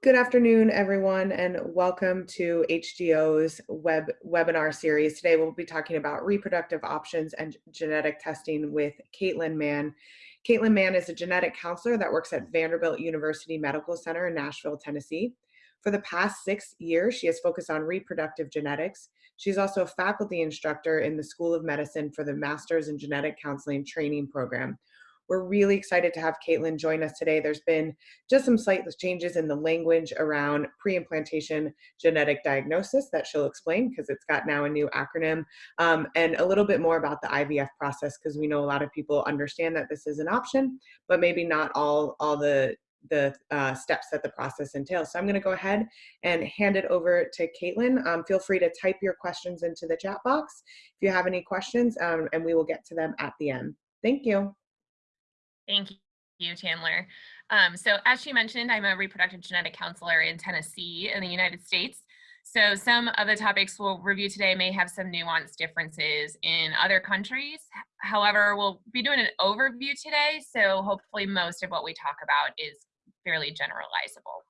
Good afternoon, everyone, and welcome to HDYO's web webinar series. Today we'll be talking about reproductive options and genetic testing with Caitlin Mann. Caitlin Mann is a genetic counselor that works at Vanderbilt University Medical Center in Nashville, Tennessee. For the past six years, she has focused on reproductive genetics. She's also a faculty instructor in the School of Medicine for the Masters in Genetic Counseling Training Program. We're really excited to have Caitlin join us today. There's been just some slight changes in the language around pre-implantation genetic diagnosis that she'll explain because it's got now a new acronym um, and a little bit more about the IVF process because we know a lot of people understand that this is an option, but maybe not all, all the the uh, steps that the process entails. So I'm going to go ahead and hand it over to Caitlin. Um, feel free to type your questions into the chat box if you have any questions, um, and we will get to them at the end. Thank you. Thank you, Chandler. Um, so as she mentioned, I'm a reproductive genetic counselor in Tennessee in the United States. So some of the topics we'll review today may have some nuanced differences in other countries. However, we'll be doing an overview today, so hopefully most of what we talk about is fairly generalizable.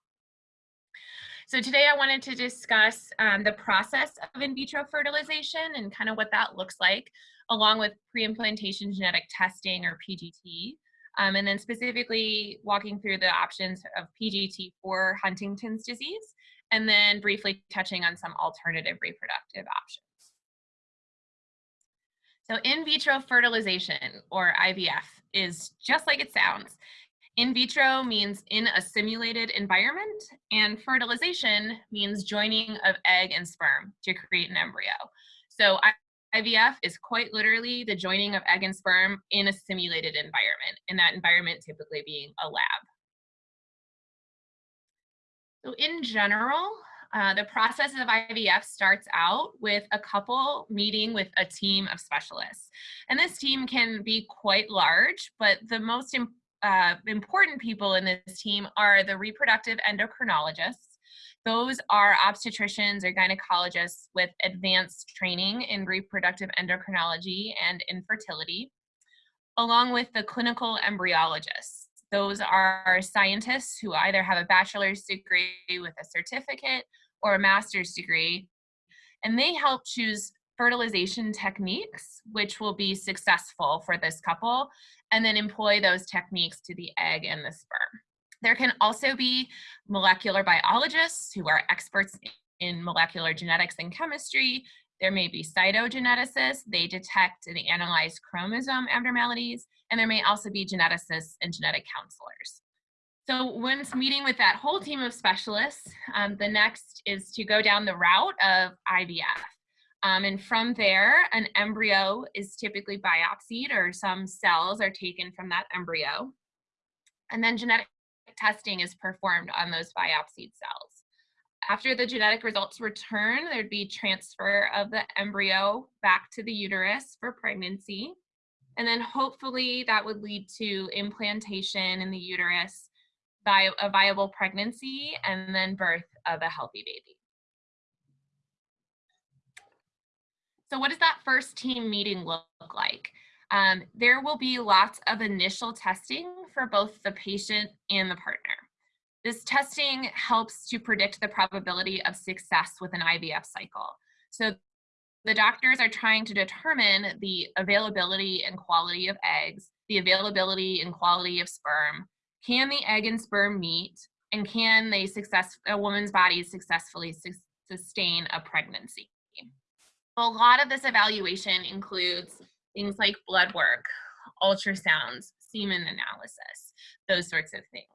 So today I wanted to discuss um, the process of in vitro fertilization and kind of what that looks like, along with pre-implantation genetic testing or PGT, um, and then specifically walking through the options of PGT for Huntington's disease, and then briefly touching on some alternative reproductive options. So in vitro fertilization, or IVF, is just like it sounds. In vitro means in a simulated environment, and fertilization means joining of egg and sperm to create an embryo. So IVF is quite literally the joining of egg and sperm in a simulated environment, and that environment typically being a lab. So in general, uh, the process of IVF starts out with a couple meeting with a team of specialists. And this team can be quite large, but the most Im uh, important people in this team are the reproductive endocrinologists, those are obstetricians or gynecologists with advanced training in reproductive endocrinology and infertility, along with the clinical embryologists. Those are scientists who either have a bachelor's degree with a certificate or a master's degree, and they help choose fertilization techniques which will be successful for this couple and then employ those techniques to the egg and the sperm. There can also be molecular biologists who are experts in molecular genetics and chemistry. There may be cytogeneticists, they detect and analyze chromosome abnormalities, and there may also be geneticists and genetic counselors. So once meeting with that whole team of specialists, um, the next is to go down the route of IVF. Um, and from there, an embryo is typically biopsied or some cells are taken from that embryo. And then genetic testing is performed on those biopsied cells. After the genetic results return, there'd be transfer of the embryo back to the uterus for pregnancy. And then hopefully that would lead to implantation in the uterus, a viable pregnancy, and then birth of a healthy baby. So what does that first team meeting look like? Um, there will be lots of initial testing for both the patient and the partner. This testing helps to predict the probability of success with an IVF cycle. So the doctors are trying to determine the availability and quality of eggs, the availability and quality of sperm. Can the egg and sperm meet? And can they success a woman's body successfully su sustain a pregnancy? A lot of this evaluation includes things like blood work, ultrasounds, semen analysis, those sorts of things.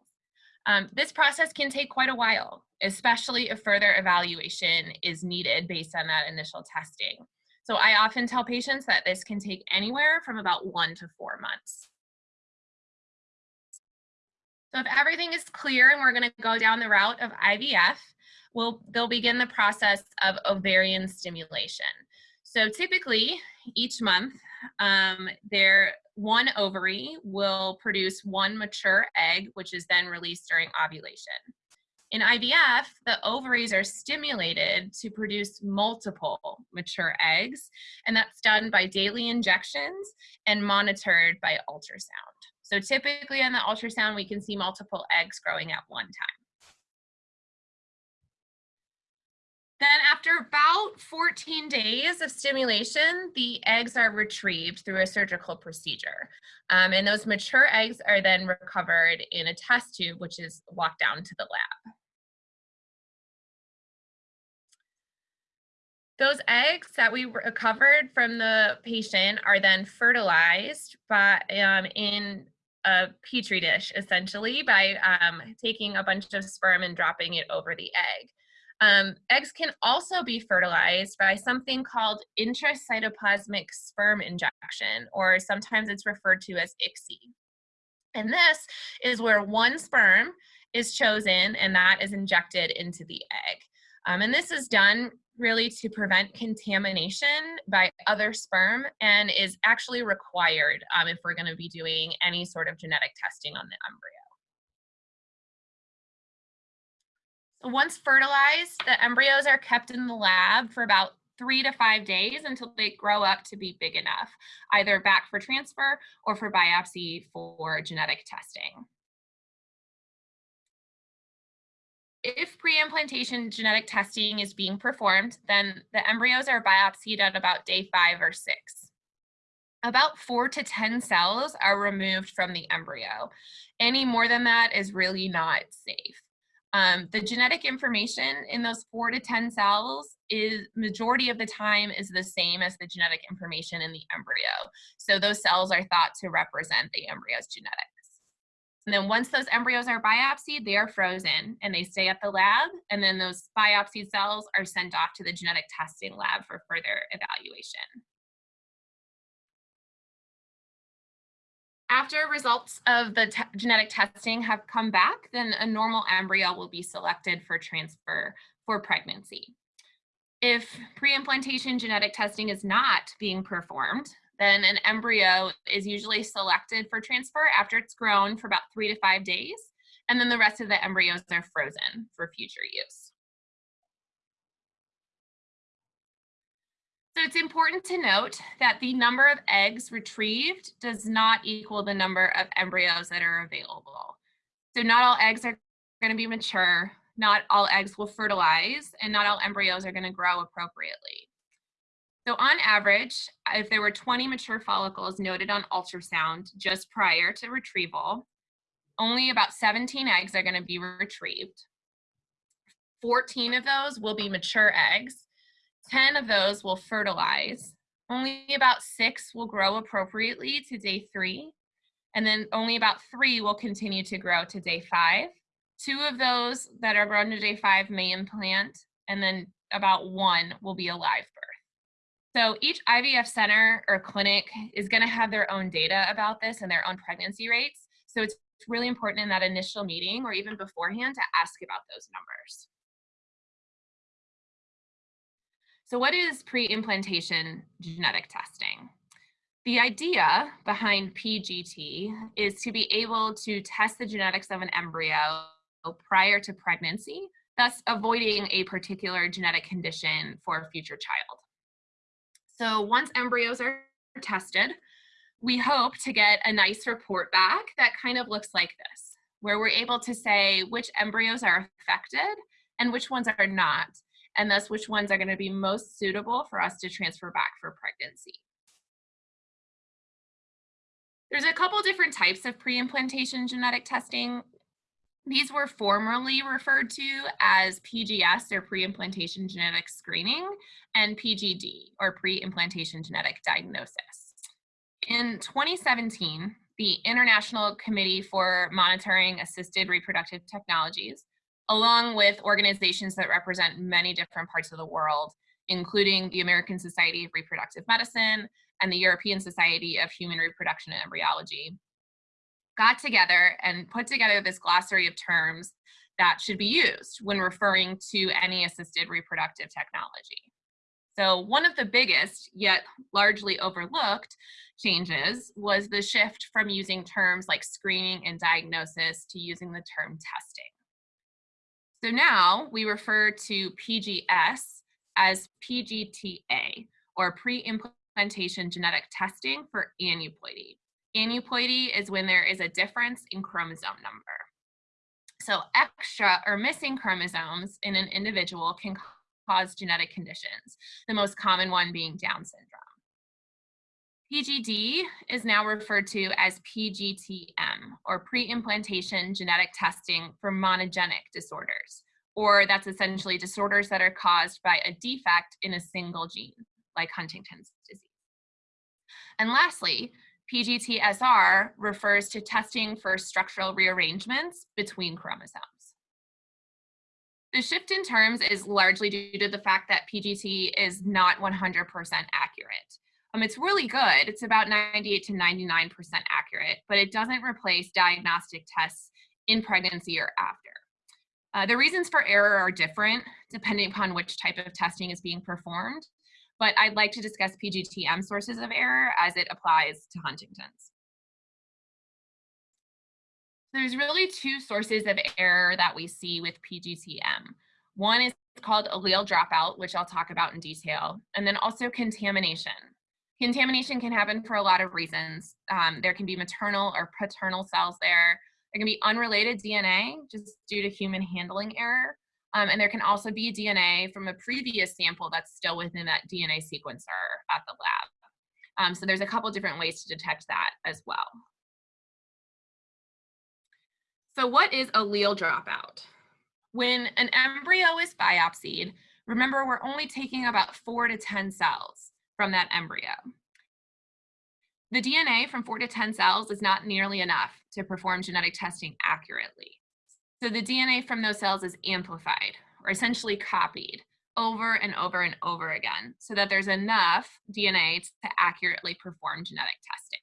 Um, this process can take quite a while, especially if further evaluation is needed based on that initial testing. So I often tell patients that this can take anywhere from about one to four months. So if everything is clear and we're gonna go down the route of IVF, we'll, they'll begin the process of ovarian stimulation. So typically each month, um, their one ovary will produce one mature egg, which is then released during ovulation. In IVF, the ovaries are stimulated to produce multiple mature eggs, and that's done by daily injections and monitored by ultrasound. So typically on the ultrasound, we can see multiple eggs growing at one time. Then after about 14 days of stimulation, the eggs are retrieved through a surgical procedure. Um, and those mature eggs are then recovered in a test tube, which is walked down to the lab. Those eggs that we recovered from the patient are then fertilized by um, in a petri dish, essentially, by um, taking a bunch of sperm and dropping it over the egg. Um, eggs can also be fertilized by something called intracytoplasmic sperm injection, or sometimes it's referred to as ICSI. And this is where one sperm is chosen and that is injected into the egg. Um, and this is done really to prevent contamination by other sperm and is actually required um, if we're going to be doing any sort of genetic testing on the embryo. Once fertilized, the embryos are kept in the lab for about three to five days until they grow up to be big enough, either back for transfer or for biopsy for genetic testing. If pre-implantation genetic testing is being performed, then the embryos are biopsied at about day five or six. About four to 10 cells are removed from the embryo. Any more than that is really not safe. Um, the genetic information in those four to 10 cells is majority of the time is the same as the genetic information in the embryo. So those cells are thought to represent the embryo's genetics. And then once those embryos are biopsied, they are frozen and they stay at the lab. And then those biopsied cells are sent off to the genetic testing lab for further evaluation. After results of the genetic testing have come back, then a normal embryo will be selected for transfer for pregnancy. If pre-implantation genetic testing is not being performed, then an embryo is usually selected for transfer after it's grown for about three to five days, and then the rest of the embryos are frozen for future use. So it's important to note that the number of eggs retrieved does not equal the number of embryos that are available. So not all eggs are going to be mature, not all eggs will fertilize, and not all embryos are going to grow appropriately. So on average, if there were 20 mature follicles noted on ultrasound just prior to retrieval, only about 17 eggs are going to be retrieved. 14 of those will be mature eggs, 10 of those will fertilize. Only about six will grow appropriately to day three. And then only about three will continue to grow to day five. Two of those that are grown to day five may implant, and then about one will be a live birth. So each IVF center or clinic is gonna have their own data about this and their own pregnancy rates. So it's really important in that initial meeting or even beforehand to ask about those numbers. So what is pre-implantation genetic testing? The idea behind PGT is to be able to test the genetics of an embryo prior to pregnancy, thus avoiding a particular genetic condition for a future child. So once embryos are tested, we hope to get a nice report back that kind of looks like this, where we're able to say which embryos are affected and which ones are not, and thus which ones are gonna be most suitable for us to transfer back for pregnancy. There's a couple different types of pre-implantation genetic testing. These were formerly referred to as PGS or pre-implantation genetic screening and PGD or pre-implantation genetic diagnosis. In 2017, the International Committee for Monitoring Assisted Reproductive Technologies along with organizations that represent many different parts of the world, including the American Society of Reproductive Medicine and the European Society of Human Reproduction and Embryology, got together and put together this glossary of terms that should be used when referring to any assisted reproductive technology. So one of the biggest, yet largely overlooked, changes was the shift from using terms like screening and diagnosis to using the term testing. So now we refer to PGS as PGTA, or pre-implantation genetic testing for aneuploidy. Aneuploidy is when there is a difference in chromosome number. So extra or missing chromosomes in an individual can cause genetic conditions, the most common one being Down syndrome. PGD is now referred to as PGTM, or pre-implantation genetic testing for monogenic disorders, or that's essentially disorders that are caused by a defect in a single gene, like Huntington's disease. And lastly, PGTSR refers to testing for structural rearrangements between chromosomes. The shift in terms is largely due to the fact that PGT is not 100% accurate. Um, it's really good. It's about 98 to 99% accurate, but it doesn't replace diagnostic tests in pregnancy or after. Uh, the reasons for error are different depending upon which type of testing is being performed, but I'd like to discuss PGTM sources of error as it applies to Huntington's. There's really two sources of error that we see with PGTM. One is called allele dropout, which I'll talk about in detail, and then also contamination. Contamination can happen for a lot of reasons. Um, there can be maternal or paternal cells there. There can be unrelated DNA just due to human handling error. Um, and there can also be DNA from a previous sample that's still within that DNA sequencer at the lab. Um, so there's a couple different ways to detect that as well. So what is allele dropout? When an embryo is biopsied, remember we're only taking about four to 10 cells from that embryo. The DNA from four to 10 cells is not nearly enough to perform genetic testing accurately. So the DNA from those cells is amplified or essentially copied over and over and over again so that there's enough DNA to accurately perform genetic testing.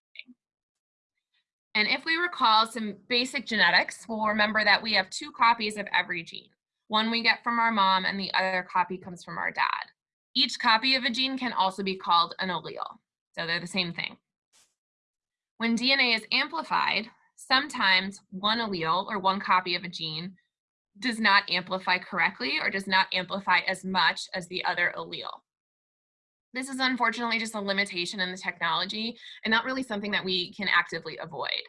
And if we recall some basic genetics, we'll remember that we have two copies of every gene. One we get from our mom and the other copy comes from our dad. Each copy of a gene can also be called an allele. So they're the same thing. When DNA is amplified, sometimes one allele or one copy of a gene does not amplify correctly or does not amplify as much as the other allele. This is unfortunately just a limitation in the technology and not really something that we can actively avoid.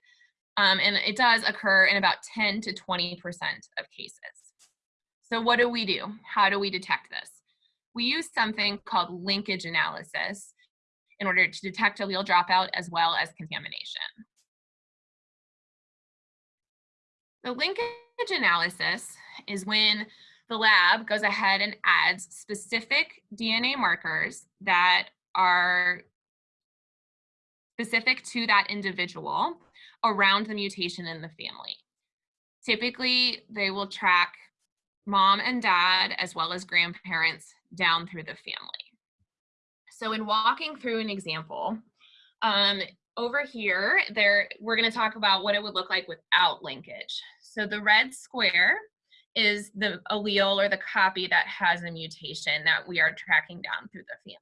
Um, and it does occur in about 10 to 20% of cases. So what do we do? How do we detect this? We use something called linkage analysis in order to detect allele dropout as well as contamination. The linkage analysis is when the lab goes ahead and adds specific DNA markers that are specific to that individual around the mutation in the family. Typically, they will track mom and dad as well as grandparents down through the family. So in walking through an example, um, over here, there we're going to talk about what it would look like without linkage. So the red square is the allele or the copy that has a mutation that we are tracking down through the family.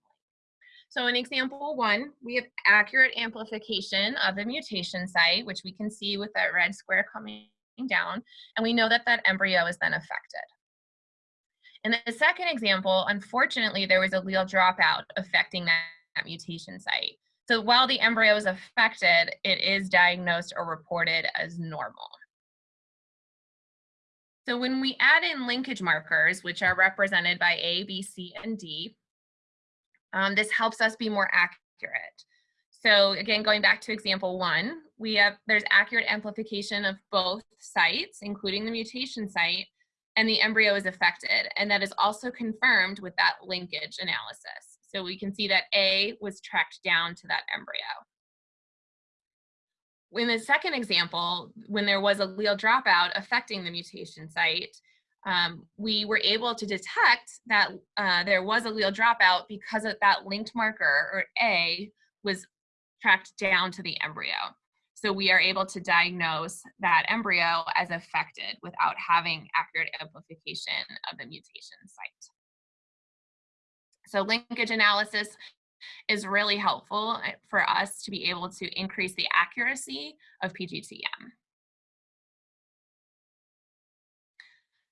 So in example one, we have accurate amplification of the mutation site, which we can see with that red square coming down, and we know that that embryo is then affected. In the second example, unfortunately, there was allele dropout affecting that, that mutation site. So while the embryo is affected, it is diagnosed or reported as normal. So when we add in linkage markers, which are represented by A, B, C, and D, um, this helps us be more accurate. So again, going back to example one, we have there's accurate amplification of both sites, including the mutation site, and the embryo is affected. And that is also confirmed with that linkage analysis. So we can see that A was tracked down to that embryo in the second example, when there was allele dropout affecting the mutation site, um, we were able to detect that uh, there was allele dropout because of that linked marker, or A, was tracked down to the embryo. So we are able to diagnose that embryo as affected without having accurate amplification of the mutation site. So linkage analysis is really helpful eh, for us to be able to increase the accuracy of PGTM.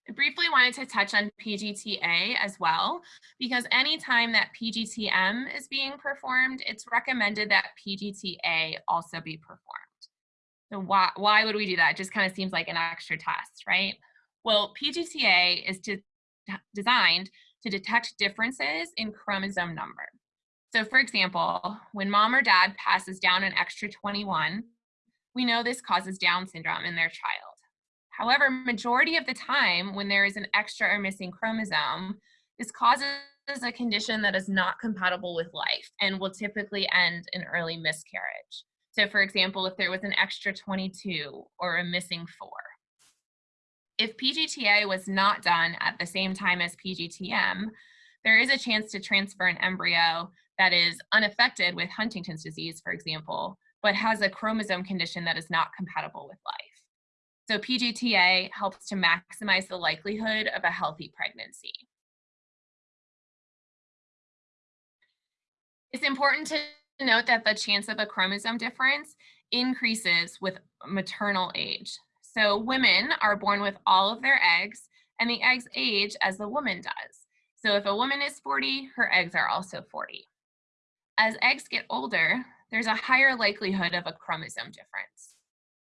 I briefly wanted to touch on PGTA as well, because anytime that PGTM is being performed, it's recommended that PGTA also be performed. So why, why would we do that? It just kind of seems like an extra test, right? Well, PGTA is to, designed to detect differences in chromosome number. So for example, when mom or dad passes down an extra 21, we know this causes Down syndrome in their child. However, majority of the time when there is an extra or missing chromosome, this causes a condition that is not compatible with life and will typically end in early miscarriage. So for example, if there was an extra 22 or a missing four. If PGTA was not done at the same time as PGTM, there is a chance to transfer an embryo that is unaffected with Huntington's disease, for example, but has a chromosome condition that is not compatible with life. So PGTA helps to maximize the likelihood of a healthy pregnancy. It's important to note that the chance of a chromosome difference increases with maternal age. So women are born with all of their eggs and the eggs age as the woman does. So if a woman is 40, her eggs are also 40. As eggs get older, there's a higher likelihood of a chromosome difference.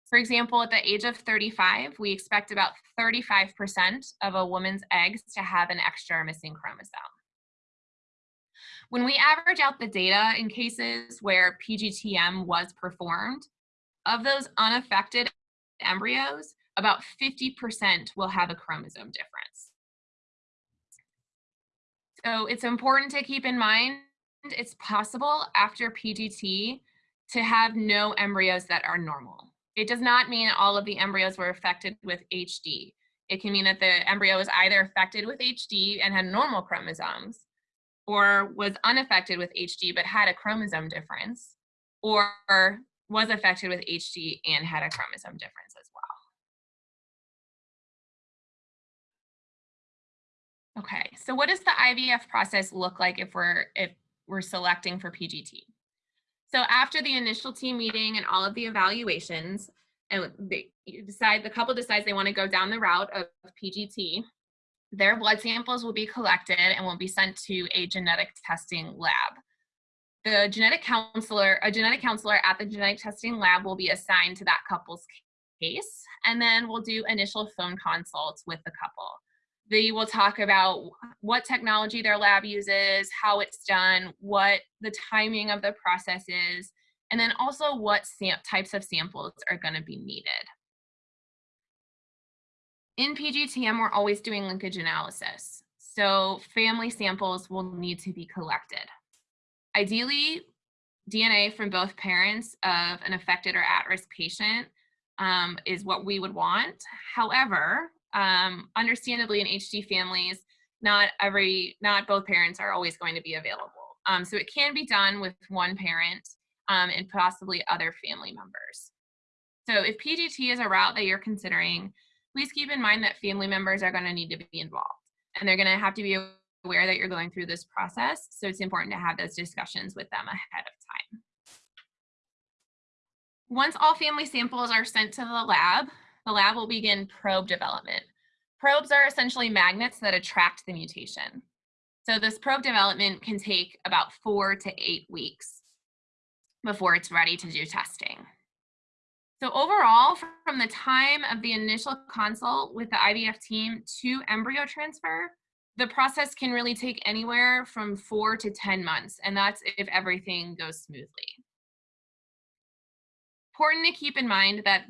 For example, at the age of 35, we expect about 35% of a woman's eggs to have an extra missing chromosome. When we average out the data in cases where PGTM was performed, of those unaffected embryos, about 50% will have a chromosome difference. So it's important to keep in mind it's possible after PGT to have no embryos that are normal. It does not mean all of the embryos were affected with HD. It can mean that the embryo was either affected with HD and had normal chromosomes, or was unaffected with HD but had a chromosome difference, or was affected with HD and had a chromosome difference as well. Okay, so what does the IVF process look like if we're if we're selecting for PGT. So after the initial team meeting and all of the evaluations, and they decide the couple decides they want to go down the route of PGT, their blood samples will be collected and will be sent to a genetic testing lab. The genetic counselor, a genetic counselor at the genetic testing lab will be assigned to that couple's case, and then we'll do initial phone consults with the couple. They will talk about what technology their lab uses, how it's done, what the timing of the process is, and then also what types of samples are going to be needed. In PGTM, we're always doing linkage analysis. So family samples will need to be collected. Ideally, DNA from both parents of an affected or at-risk patient um, is what we would want. However, um, understandably in HD families, not every, not both parents are always going to be available. Um, so it can be done with one parent um, and possibly other family members. So if PGT is a route that you're considering, please keep in mind that family members are gonna need to be involved and they're gonna have to be aware that you're going through this process. So it's important to have those discussions with them ahead of time. Once all family samples are sent to the lab, the lab will begin probe development. Probes are essentially magnets that attract the mutation. So this probe development can take about four to eight weeks before it's ready to do testing. So overall, from the time of the initial consult with the IVF team to embryo transfer, the process can really take anywhere from four to 10 months, and that's if everything goes smoothly. Important to keep in mind that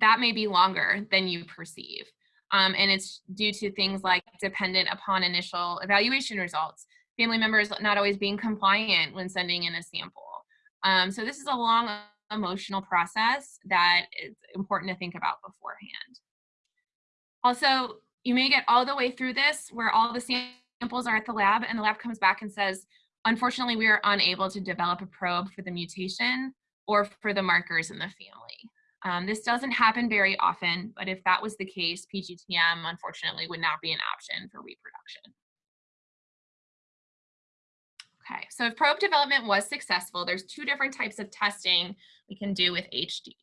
that may be longer than you perceive. Um, and it's due to things like dependent upon initial evaluation results, family members not always being compliant when sending in a sample. Um, so this is a long emotional process that is important to think about beforehand. Also, you may get all the way through this where all the samples are at the lab and the lab comes back and says, unfortunately, we are unable to develop a probe for the mutation or for the markers in the family. Um, this doesn't happen very often, but if that was the case, PGTM unfortunately would not be an option for reproduction. Okay, so if probe development was successful, there's two different types of testing we can do with HD.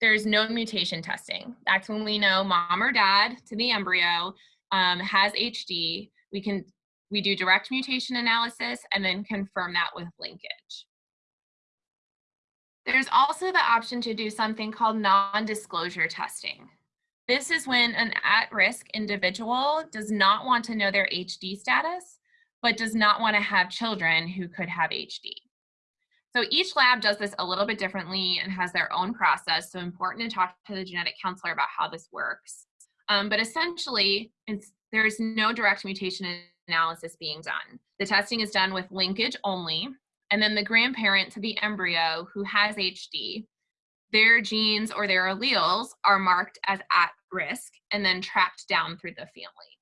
There's no mutation testing. That's when we know mom or dad to the embryo um, has HD. We can we do direct mutation analysis and then confirm that with linkage. There's also the option to do something called non-disclosure testing. This is when an at-risk individual does not want to know their HD status, but does not want to have children who could have HD. So each lab does this a little bit differently and has their own process. So important to talk to the genetic counselor about how this works. Um, but essentially, there's no direct mutation analysis being done. The testing is done with linkage only, and then the grandparent to the embryo who has HD, their genes or their alleles are marked as at risk and then tracked down through the family.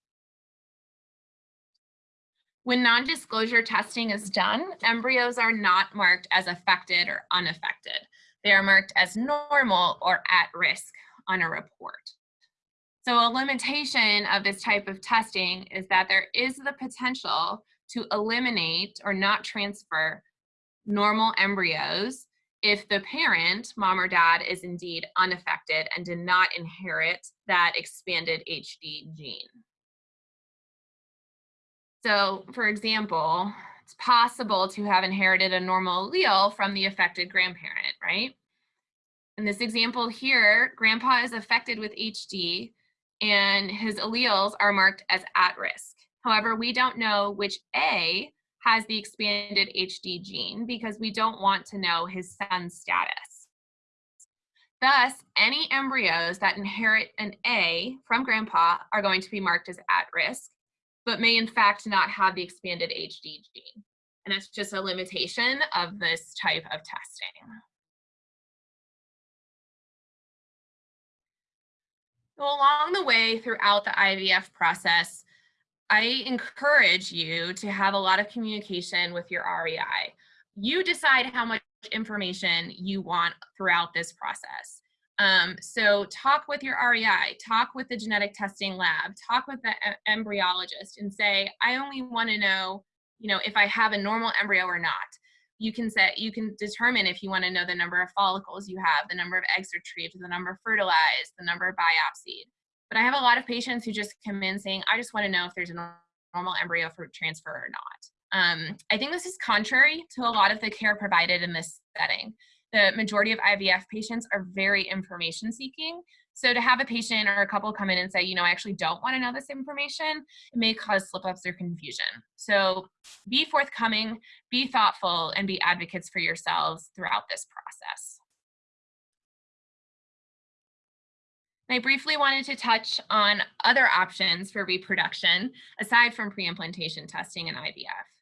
When non-disclosure testing is done, embryos are not marked as affected or unaffected. They are marked as normal or at risk on a report. So a limitation of this type of testing is that there is the potential to eliminate or not transfer normal embryos if the parent, mom or dad, is indeed unaffected and did not inherit that expanded HD gene. So for example, it's possible to have inherited a normal allele from the affected grandparent, right? In this example here, grandpa is affected with HD and his alleles are marked as at risk. However, we don't know which A has the expanded HD gene because we don't want to know his son's status. Thus, any embryos that inherit an A from grandpa are going to be marked as at risk, but may in fact not have the expanded HD gene. And that's just a limitation of this type of testing. So along the way throughout the IVF process, I encourage you to have a lot of communication with your REI. You decide how much information you want throughout this process. Um, so talk with your REI, talk with the genetic testing lab, talk with the embryologist and say, I only want to know, you know, if I have a normal embryo or not. You can set, you can determine if you want to know the number of follicles you have, the number of eggs retrieved, the number fertilized, the number biopsied. But I have a lot of patients who just come in saying, I just want to know if there's a normal embryo for transfer or not. Um, I think this is contrary to a lot of the care provided in this setting. The majority of IVF patients are very information seeking. So to have a patient or a couple come in and say, you know, I actually don't want to know this information, it may cause slip ups or confusion. So be forthcoming, be thoughtful, and be advocates for yourselves throughout this process. I briefly wanted to touch on other options for reproduction aside from pre-implantation testing and IVF.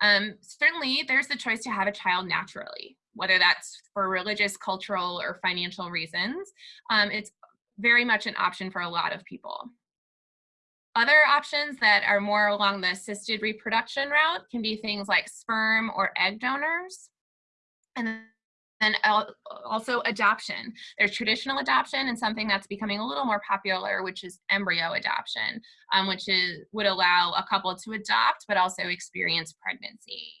Um, certainly, there's the choice to have a child naturally, whether that's for religious, cultural, or financial reasons. Um, it's very much an option for a lot of people. Other options that are more along the assisted reproduction route can be things like sperm or egg donors. And then also adoption. There's traditional adoption and something that's becoming a little more popular, which is embryo adoption, um, which is would allow a couple to adopt, but also experience pregnancy.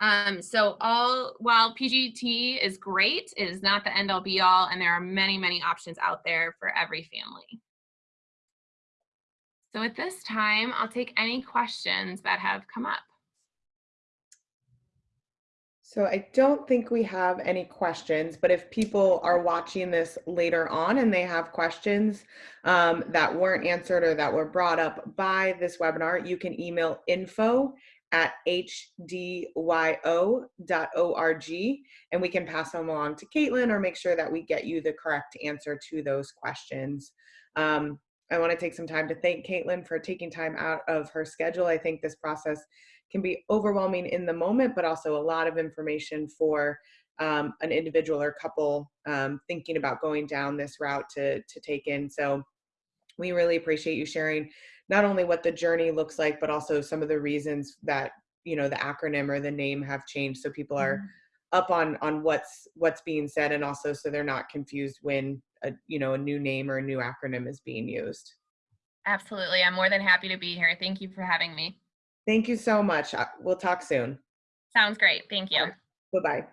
Um, so all while PGT is great, it is not the end all be all, and there are many, many options out there for every family. So at this time, I'll take any questions that have come up. So I don't think we have any questions, but if people are watching this later on and they have questions um, that weren't answered or that were brought up by this webinar, you can email info at hdyo.org and we can pass them along to Caitlin or make sure that we get you the correct answer to those questions. Um, I want to take some time to thank Caitlin for taking time out of her schedule. I think this process can be overwhelming in the moment, but also a lot of information for um, an individual or couple um, thinking about going down this route to, to take in. So we really appreciate you sharing not only what the journey looks like, but also some of the reasons that, you know, the acronym or the name have changed. So people are mm -hmm. up on, on what's, what's being said and also so they're not confused when a, you know, a new name or a new acronym is being used. Absolutely. I'm more than happy to be here. Thank you for having me. Thank you so much. Uh, we'll talk soon. Sounds great. Thank you. Bye-bye.